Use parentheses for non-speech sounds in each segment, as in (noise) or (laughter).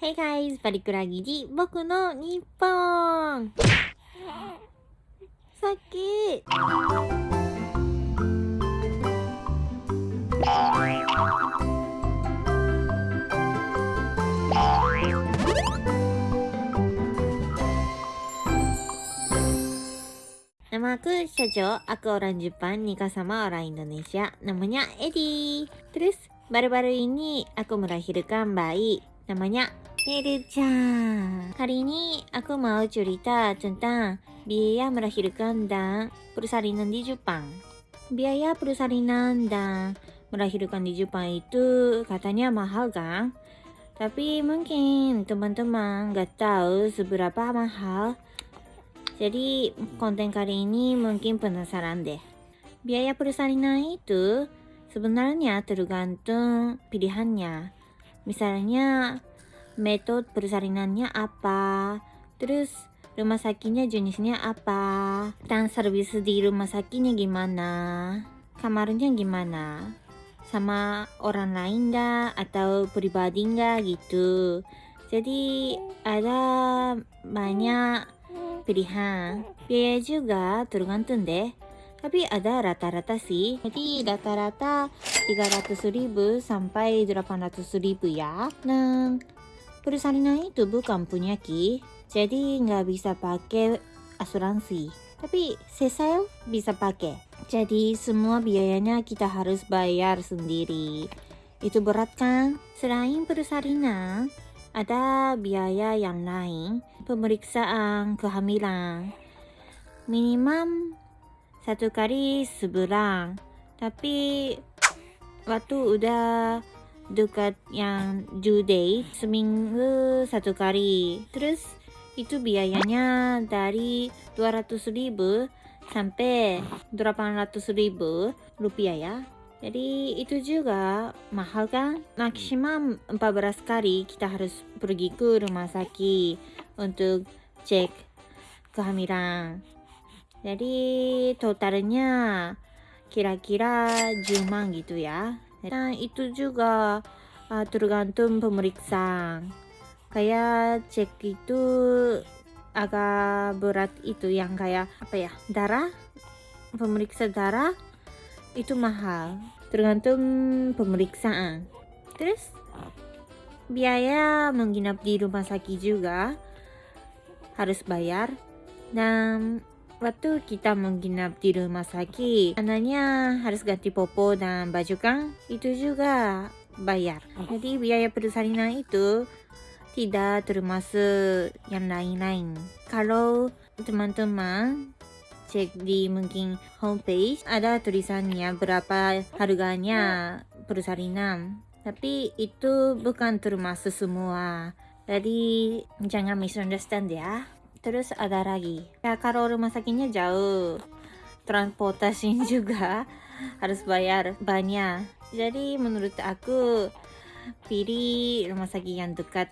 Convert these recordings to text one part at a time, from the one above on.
Hey guys! バリクラギリ僕の日本さっき生ク社長、アクオランジュパン、ニカ様、オラインドネシア、ナムニャ、エディ。トゥルス、バルバルインに、アクムラヒルカンバイ、ナムニャ、Meru-chan. Hari ini aku mau cerita tentang biaya melahirkan dan persalinan di Jepang. Biaya persalinan dan melahirkan di Jepang itu katanya mahal kan? Tapi mungkin teman-teman gak tahu seberapa mahal jadi konten kali ini mungkin penasaran deh. Biaya persalinan itu sebenarnya tergantung pilihannya. Misalnya metode persalinannya apa, terus rumah sakitnya jenisnya apa, dan servis di rumah sakitnya gimana, kamarnya gimana, sama orang lain nggak atau pribadi nggak gitu. Jadi ada banyak pilihan. Biaya juga tergantung deh. Tapi ada rata-rata sih. Jadi rata-rata 300 ribu sampai 800 ribu ya. Nah, persalinan itu bukan punya Ki. Jadi nggak bisa pakai asuransi. Tapi sesal bisa pakai. Jadi semua biayanya kita harus bayar sendiri. Itu berat kan? Selain persalinan, ada biaya yang lain, pemeriksaan kehamilan. Minimum satu kali sebulan. Tapi waktu udah dekat yang due date, seminggu satu kali. Terus itu biayanya dari 200 ribu sampai 800 ribu rupiah ya. Jadi itu juga mahal kan? Maksimum 14 kali kita harus pergi ke rumah sakit untuk cek kehamilan. Jadi totalnya kira-kira 10 gitu ya. Dan itu juga uh, tergantung pemeriksaan. Kayak cek itu agak berat itu yang kayak apa ya darah pemeriksa darah itu mahal. Tergantung pemeriksaan. Terus biaya menginap di rumah sakit juga harus bayar. Dan waktu kita menginap di rumah sakit anaknya harus ganti popo dan baju kan itu juga bayar. Jadi biaya persalinan itu tidak termasuk yang lain-lain. Kalau teman-teman cek di mungkin homepage ada tulisannya berapa harganya persalinan. Tapi itu bukan termasuk semua. Jadi jangan misunderstand ya terus ada lagi. Ya kalau rumah sakitnya jauh. Transportasi (laughs) juga harus bayar banyak. Jadi menurut aku pilih rumah sakit yang dekat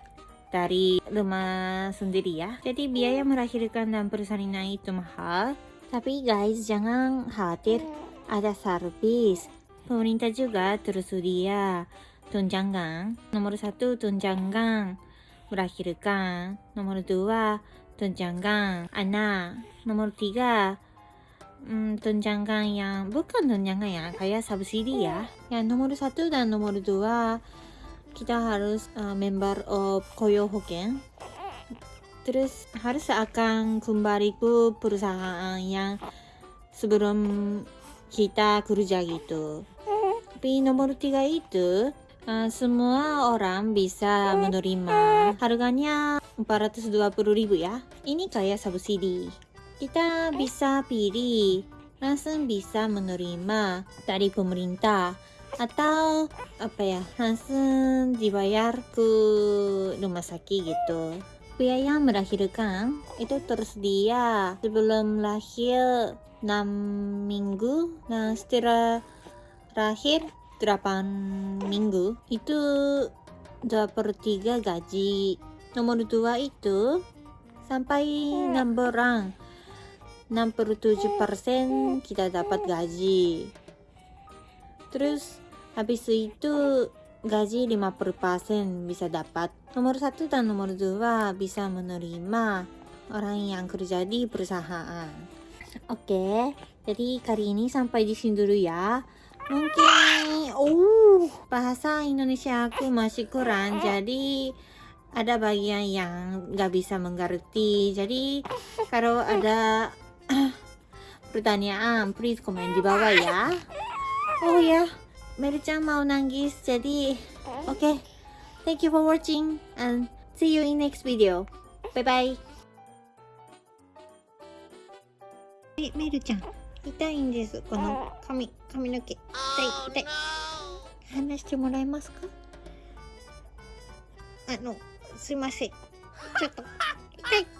dari rumah sendiri ya. Jadi biaya melahirkan dan persalinan itu mahal. Tapi guys, jangan khawatir, ada servis. Pemerintah juga tersedia tunjangan. Nomor satu tunjangan melahirkan. Nomor dua tunjangan anak. Nomor tiga hmm, tunjangan yang bukan tunjangan ya, kayak subsidi ya. Yang nomor satu dan nomor dua kita harus uh, member of koyo hoken terus harus akan kembali ke perusahaan yang sebelum kita kerja gitu tapi nomor tiga itu uh, semua orang bisa menerima harganya 420 ribu ya. Ini kayak subsidi kita bisa pilih langsung bisa menerima dari pemerintah atau apa ya langsung dibayar ke rumah sakit gitu. Biaya melahirkan itu tersedia sebelum lahir 6 minggu nah setelah lahir 8 minggu itu 2 per 3 gaji nomor 2 itu sampai 6 orang 6 per 7 persen kita dapat gaji terus habis itu gaji 50% bisa dapat. Nomor satu dan nomor dua bisa menerima orang yang kerja di perusahaan. Oke, jadi kali ini sampai di sini dulu ya. Mungkin, uh, bahasa Indonesia aku masih kurang, jadi ada bagian yang nggak bisa mengerti. Jadi kalau ada pertanyaan, please komen di bawah ya. Oh ya, Mary-chan mau nangis, jadi oke. Okay. Thank you for watching and see you in next video. Bye bye. メルちゃん、痛いんです。この髪、髪の毛。痛い、痛い。話してもらえますかあの、すいません。ちょっと、痛い。